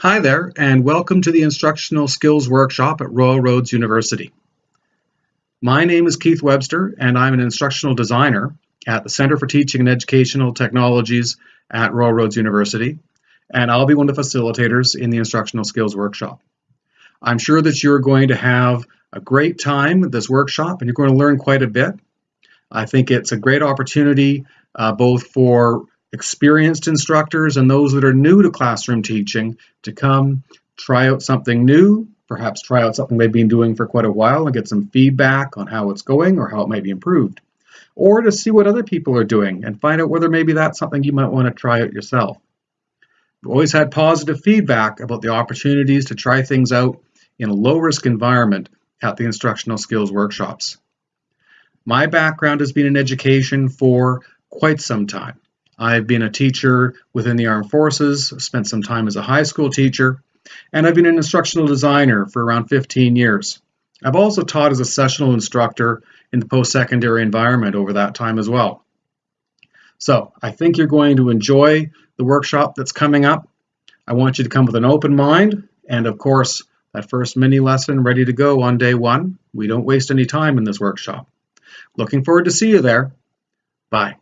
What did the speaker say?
Hi there, and welcome to the Instructional Skills Workshop at Royal Roads University. My name is Keith Webster, and I'm an instructional designer at the Center for Teaching and Educational Technologies at Royal Roads University, and I'll be one of the facilitators in the Instructional Skills Workshop. I'm sure that you're going to have a great time with this workshop, and you're going to learn quite a bit. I think it's a great opportunity uh, both for experienced instructors and those that are new to classroom teaching to come try out something new, perhaps try out something they've been doing for quite a while and get some feedback on how it's going or how it might be improved. Or to see what other people are doing and find out whether maybe that's something you might want to try out yourself. We've always had positive feedback about the opportunities to try things out in a low risk environment at the instructional skills workshops. My background has been in education for quite some time. I've been a teacher within the armed forces, spent some time as a high school teacher, and I've been an instructional designer for around 15 years. I've also taught as a sessional instructor in the post-secondary environment over that time as well. So I think you're going to enjoy the workshop that's coming up. I want you to come with an open mind and of course that first mini lesson ready to go on day one. We don't waste any time in this workshop. Looking forward to see you there. Bye.